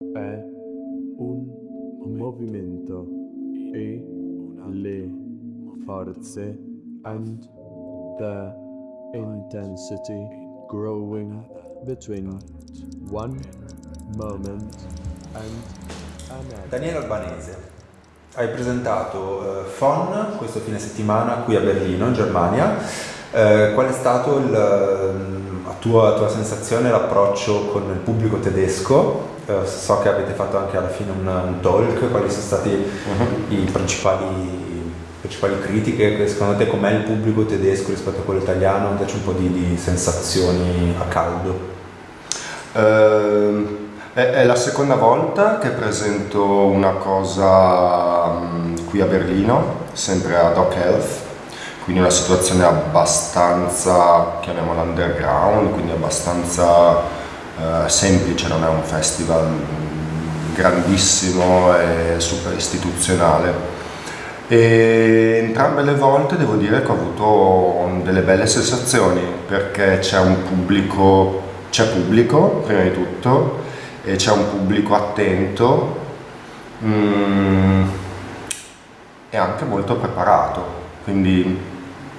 è un movimento e le forze and the intensity growing between one moment and another. Daniele Albanese, hai presentato eh, FON questo fine settimana qui a Berlino, in Germania. Eh, qual è stato il, la tua, tua sensazione, l'approccio con il pubblico tedesco? Eh, so che avete fatto anche alla fine un, un talk, quali sono stati uh-huh. i principali principali critiche, secondo te com'è il pubblico tedesco rispetto a quello italiano? Dacci un po' di, di sensazioni a caldo. Uh, è, è, la seconda volta che presento una cosa um, qui a Berlino, sempre ad Doc Health, quindi una situazione abbastanza, chiamiamola underground, quindi abbastanza uh, semplice, non è un festival grandissimo e super istituzionale e entrambe le volte devo dire che ho avuto delle belle sensazioni perché c'è un pubblico, c'è pubblico prima di tutto e c'è un pubblico attento mm, e anche molto preparato. Quindi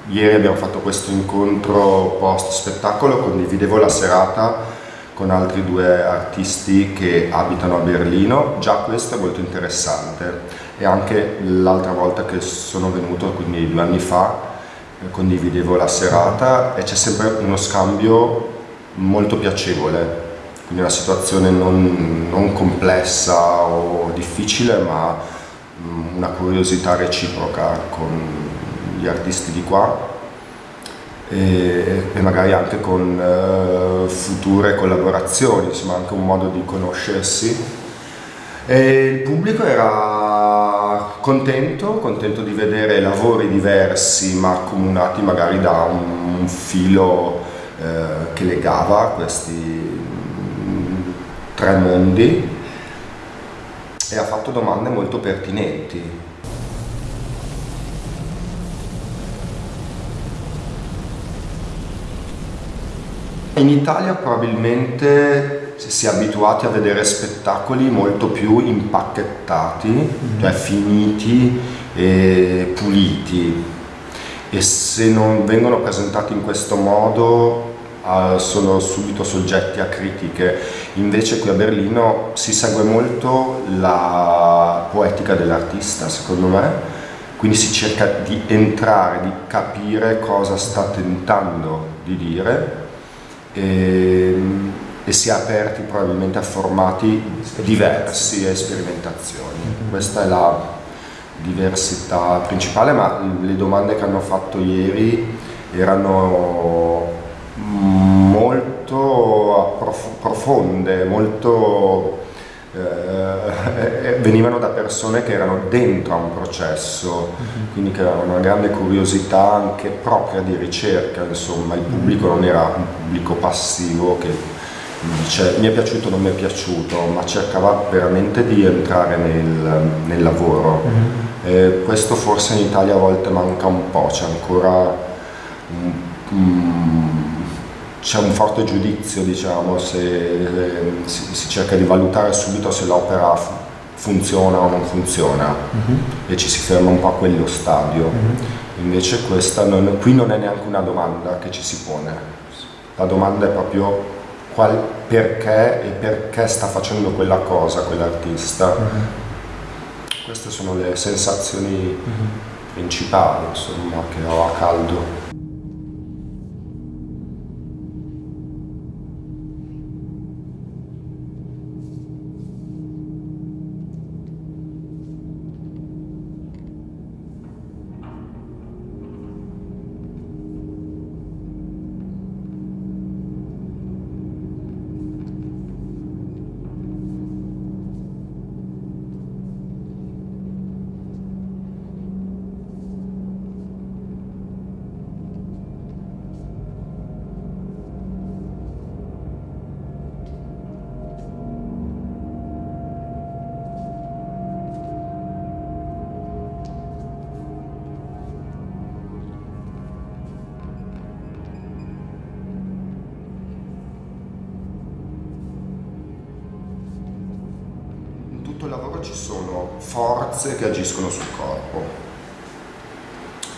ieri abbiamo fatto questo incontro post spettacolo, condividevo la serata con altri due artisti che abitano a Berlino, già questo è molto interessante. E anche l'altra volta che sono venuto, quindi due anni fa, eh, condividevo la serata e c'è sempre uno scambio molto piacevole, quindi una situazione non, non complessa o difficile ma mm, una curiosità reciproca con gli artisti di qua e, e magari anche con uh, future collaborazioni, insomma anche un modo di conoscersi. E il pubblico era contento, contento di vedere lavori diversi ma accomunati magari da un, un filo eh, che legava questi mm, tre mondi e ha fatto domande molto pertinenti In Italia probabilmente si è abituati a vedere spettacoli molto più impacchettati, mm. cioè finiti e puliti e se non vengono presentati in questo modo uh, sono subito soggetti a critiche. Invece qui a Berlino si segue molto la poetica dell'artista, secondo me, quindi si cerca di entrare, di capire cosa sta tentando di dire e, ehm, e si è aperti probabilmente a formati diversi e sperimentazioni. Mm-hmm. Questa è la diversità principale, ma le domande che hanno fatto ieri erano molto profonde, molto venivano da persone che erano dentro a un processo, uh-huh. quindi che avevano una grande curiosità anche propria di ricerca, insomma il pubblico non era un pubblico passivo che dice mi è piaciuto o non mi è piaciuto, ma cercava veramente di entrare nel, nel lavoro. Eh, questo forse in Italia a volte manca un po', c'è ancora un, un c'è un forte giudizio, diciamo, se eh, si, si, cerca di valutare subito se l'opera funziona o non funziona uh-huh. e ci si ferma un po' a quello stadio. Uh-huh. Invece questa non, qui non è neanche una domanda che ci si pone, la domanda è proprio qual, perché e perché sta facendo quella cosa quell'artista. Uh-huh. Queste sono le sensazioni principali insomma, che ho a caldo. Ci sono forze che agiscono sul corpo.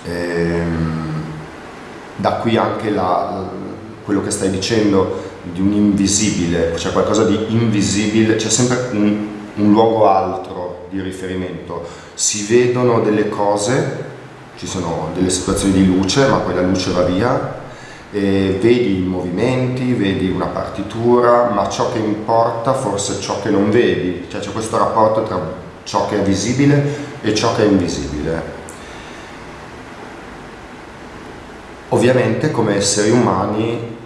Ehm, da qui anche la, quello che stai dicendo di un invisibile, c'è qualcosa di invisibile, c'è sempre un, un luogo altro di riferimento. Si vedono delle cose, ci sono delle situazioni di luce, ma poi la luce va via, e vedi i movimenti, vedi una partitura, ma ciò che importa forse è ciò che non vedi, cioè c'è questo rapporto tra ciò che è visibile e ciò che è invisibile. Ovviamente come esseri umani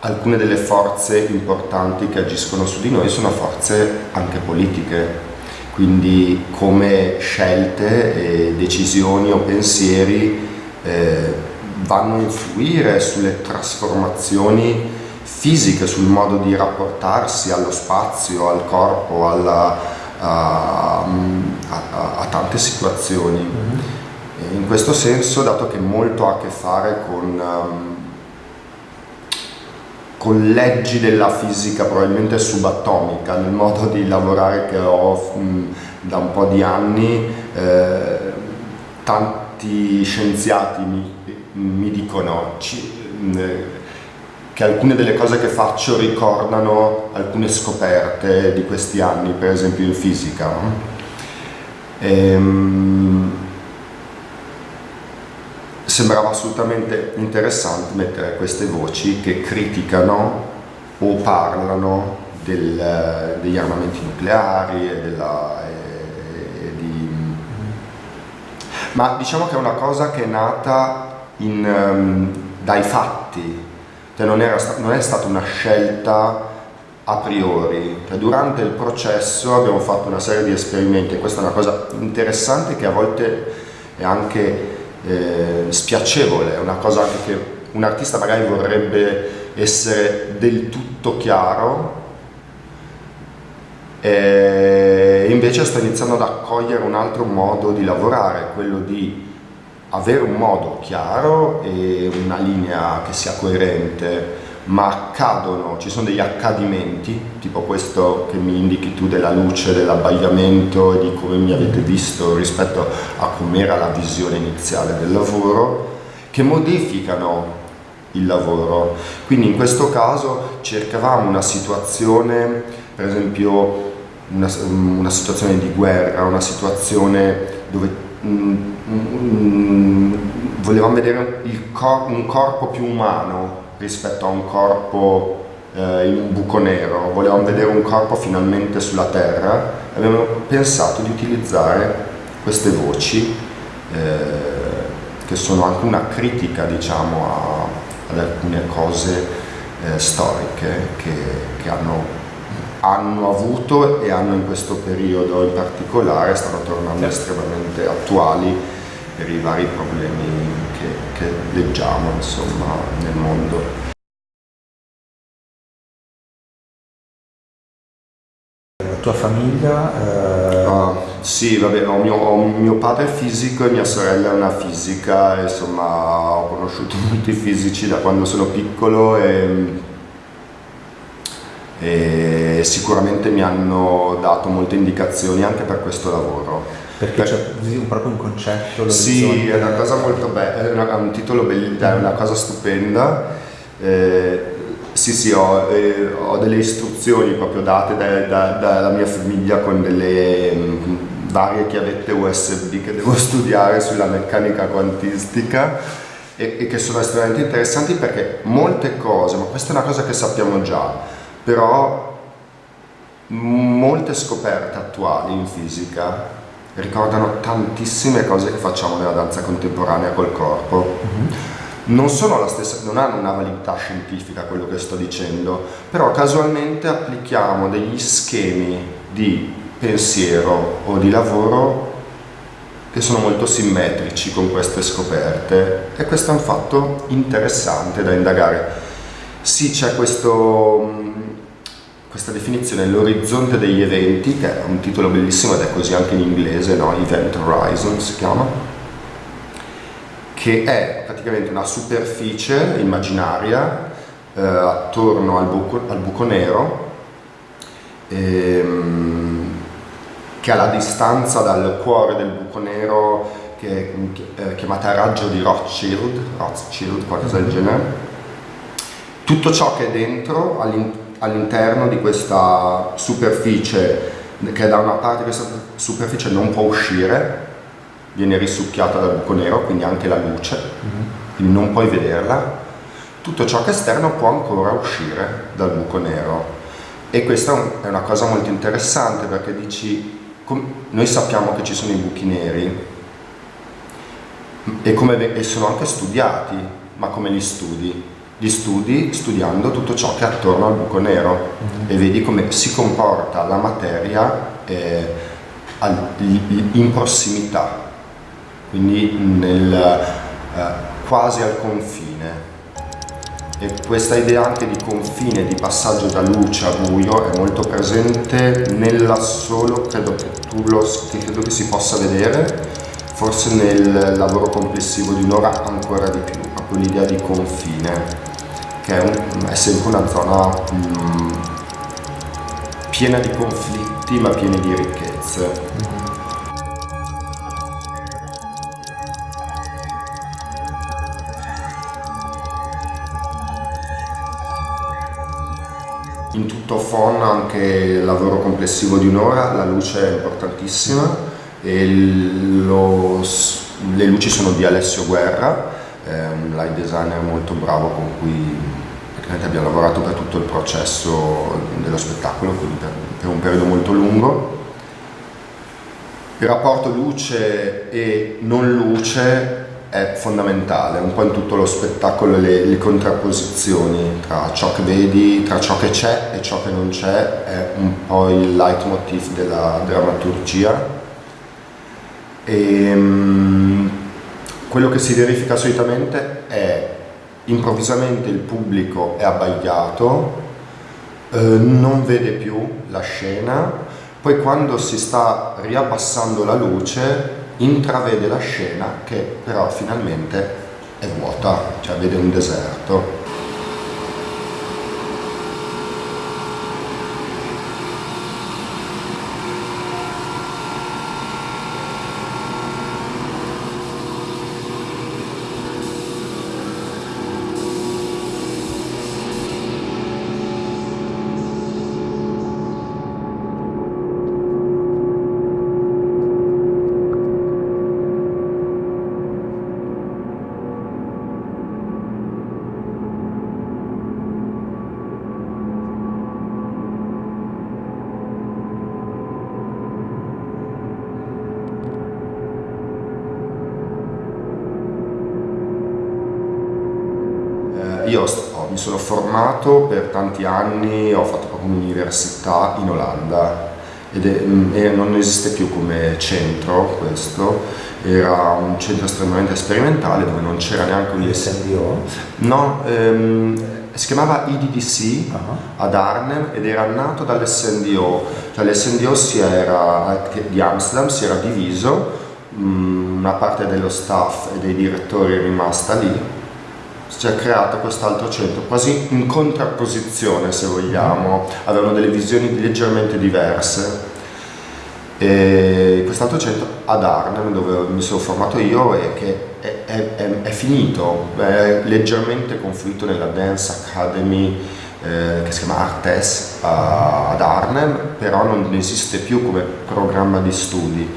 alcune delle forze importanti che agiscono su di noi sono forze anche politiche, quindi come scelte e decisioni o pensieri eh, vanno a influire sulle trasformazioni fisiche, sul modo di rapportarsi allo spazio, al corpo, alla, a, a, a, tante situazioni. Mm-hmm. In questo senso, dato che molto ha a che fare con um, con leggi della fisica probabilmente subatomica nel modo di lavorare che ho mh, da un po' di anni eh, tanti scienziati mi, mi dicono ci, mh, che alcune delle cose che faccio ricordano alcune scoperte di questi anni per esempio in fisica ehm, sembrava assolutamente interessante mettere queste voci che criticano o parlano del, degli armamenti nucleari e della, e, e di... ma diciamo che è una cosa che è nata in, um, dai fatti. Cioè non, era, non è stata una scelta a priori. Cioè, durante il processo abbiamo fatto una serie di esperimenti. E questa è una cosa interessante che a volte è anche eh, spiacevole, è una cosa che un artista magari vorrebbe essere del tutto chiaro. E invece sto iniziando ad accogliere un altro modo di lavorare, quello di avere un modo chiaro e una linea che sia coerente ma accadono, ci sono degli accadimenti, tipo questo che mi indichi tu della luce, dell'abbagliamento e di come mi avete visto rispetto a com'era la visione iniziale del lavoro, che modificano il lavoro. Quindi in questo caso cercavamo una situazione, per esempio una, una situazione di guerra, una situazione dove volevamo vedere cor un corpo più umano rispetto a un corpo eh, in un buco nero, volevamo vedere un corpo finalmente sulla terra. E abbiamo pensato di utilizzare queste voci eh, che sono anche una critica diciamo a, ad alcune cose eh, storiche che, che hanno, hanno, avuto e hanno in questo periodo in particolare stanno tornando estremamente attuali per i vari problemi che, che leggiamo insomma, nel mondo. La tua famiglia? Eh... Ah, sì, vabbè, ho mio, ho mio, padre fisico e mia sorella è una fisica, insomma ho conosciuto molti fisici da quando sono piccolo e, e sicuramente mi hanno dato molte indicazioni anche per questo lavoro. Perché c'è proprio un concetto. Sì, è una cosa molto bella, è un titolo bellissimo, è una cosa stupenda. Eh, sì, sì, ho, eh, ho, delle istruzioni proprio date da, da, dalla mia famiglia con delle mh, varie chiavette USB che devo studiare sulla meccanica quantistica e, e che sono estremamente interessanti perché molte cose, ma questa è una cosa che sappiamo già, però molte scoperte attuali in fisica ricordano tantissime cose che facciamo nella danza contemporanea col corpo. Mm-hmm. Non, stessa, non hanno una validità scientifica quello che sto dicendo, però casualmente applichiamo degli schemi di pensiero o di lavoro che sono molto simmetrici con queste scoperte e questo è un fatto interessante da indagare. Sì, c'è questo questa definizione, l'orizzonte degli eventi, che è un titolo bellissimo ed è così anche in inglese, no? Event Horizon si chiama, che è praticamente una superficie immaginaria eh, attorno al buco, al buco nero ehm, che ha la distanza dal cuore del buco nero che è chiamata raggio di Rothschild, Rothschild qualcosa del genere. Tutto ciò che è dentro all'interno di questa superficie, che da una parte questa superficie non può uscire, viene risucchiata dal buco nero, quindi anche la luce, mm-hmm. quindi non puoi vederla. Tutto ciò che è esterno può ancora uscire dal buco nero. E questa è una cosa molto interessante perché dici, noi sappiamo che ci sono i buchi neri e, come, e sono anche studiati, ma come li studi? Li studi studiando tutto ciò che è attorno al buco nero mm-hmm. e vedi come si comporta la materia eh, al, in prossimità, quindi nel, eh, quasi al confine. E questa idea anche di confine, di passaggio da luce a buio è molto presente nell'assolo, credo che tu lo credo che si possa vedere, forse nel lavoro complessivo di un'ora ancora di più, proprio l'idea di confine, che è, un, è sempre una zona mm, piena di conflitti ma piena di ricchezze. In tutto FON anche il lavoro complessivo di un'ora, la luce è importantissima lo, le luci sono di Alessio Guerra, un light designer molto bravo con cui abbiamo lavorato per tutto il processo dello spettacolo, quindi per, per un periodo molto lungo. Il rapporto luce e non luce è fondamentale, un po' in tutto lo spettacolo le, le, contrapposizioni tra ciò che vedi, tra ciò che c'è e ciò che non c'è, è un po' il leitmotiv della drammaturgia e, um, quello che si verifica solitamente è improvvisamente il pubblico è abbagliato, eh, non vede più la scena, poi quando si sta riabbassando la luce intravede la scena che però finalmente è vuota, cioè vede un deserto. Io ho, mi sono formato per tanti anni, ho fatto proprio un'università in Olanda ed è, mm, e non esiste più come centro questo, era un centro estremamente sperimentale dove non c'era neanche un SNDO? No, ehm, si chiamava IDDC uh-huh. ad Arnhem ed era nato dall'SNDO, cioè l'SNDO era, di Amsterdam si era diviso, mh, mm, una parte dello staff e dei direttori è rimasta lì si è creato quest'altro centro, quasi in contrapposizione se vogliamo, avevano delle visioni leggermente diverse. E quest'altro centro ad Arnhem, dove mi sono formato io, e che è, è, è, è finito, è leggermente conflitto nella Dance Academy eh, che si chiama Artes ad Arnhem, però non esiste più come programma di studi.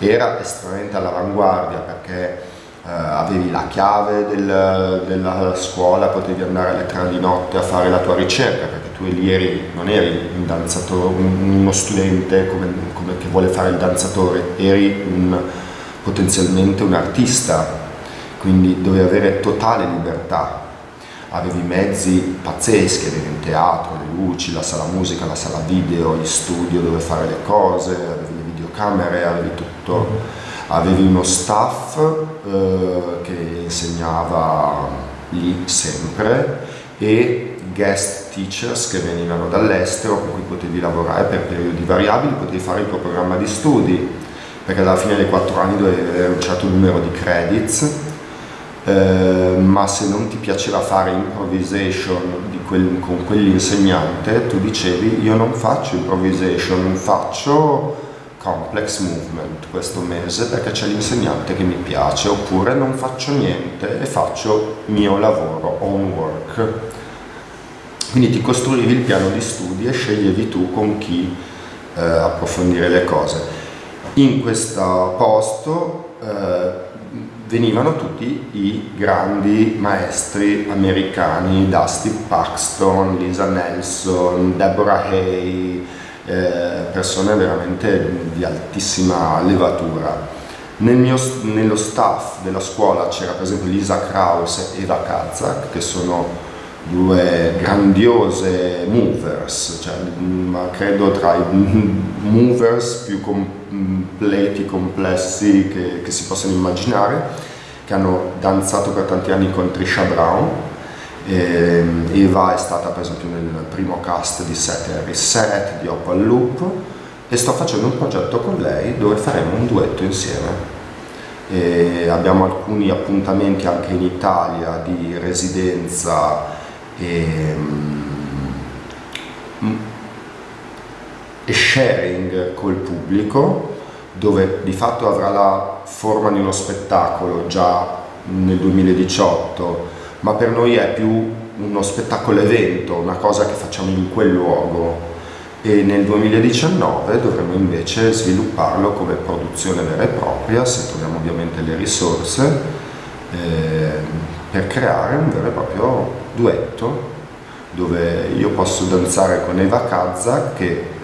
Era estremamente all'avanguardia perché avevi la chiave del, della scuola, potevi andare alle tre di notte a fare la tua ricerca, perché tu lì eri, non eri un danzatore, uno studente come, come che vuole fare il danzatore, eri un, potenzialmente un artista, quindi dovevi avere totale libertà. Avevi mezzi pazzeschi, avevi un teatro, le luci, la sala musica, la sala video, il studio dove fare le cose, avevi le videocamere, avevi tutto avevi uno staff eh, che insegnava lì sempre e guest teachers che venivano dall'estero con cui potevi lavorare per periodi variabili, potevi fare il tuo programma di studi perché alla fine dei quattro anni dovevi avere un certo numero di credits. Eh, ma se non ti piaceva fare improvisation quel, con quell'insegnante tu dicevi io non faccio improvisation, faccio complex movement questo mese perché c'è l'insegnante che mi piace oppure non faccio niente e faccio mio lavoro, own work. Quindi ti costruivi il piano di studi e sceglievi tu con chi eh, approfondire le cose. In questo posto eh, venivano tutti i grandi maestri americani, Dusty Paxton, Lisa Nelson, Deborah Hay, persone veramente di altissima levatura. Nel mio, nello staff della scuola c'era per esempio Lisa Kraus e Eva Kazak, che sono due grandiose movers, cioè, ma credo tra i movers più completi, complessi che, che si possano immaginare, che hanno danzato per tanti anni con Trisha Brown. E Eva è stata per esempio nel primo cast di Set Harry Set, di Opal Loop e sto facendo un progetto con lei dove faremo un duetto insieme. E abbiamo alcuni appuntamenti anche in Italia di residenza e, mm, e sharing col pubblico dove di fatto avrà la forma di uno spettacolo già nel 2018 ma per noi è più uno spettacolo evento, una cosa che facciamo in quel luogo. E nel 2019 dovremo invece svilupparlo come produzione vera e propria se troviamo ovviamente le risorse eh, per creare un vero e proprio duetto dove io posso danzare con Eva Kazza che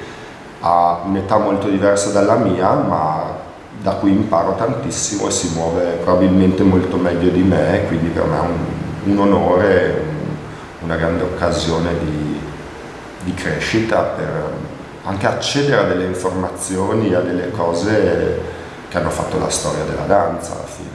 ha un'età molto diversa dalla mia ma da cui imparo tantissimo e si muove probabilmente molto meglio di me quindi per me è un, un onore, un, una grande occasione di, di crescita per anche accedere a delle informazioni, a delle cose che hanno fatto la storia della danza alla fine.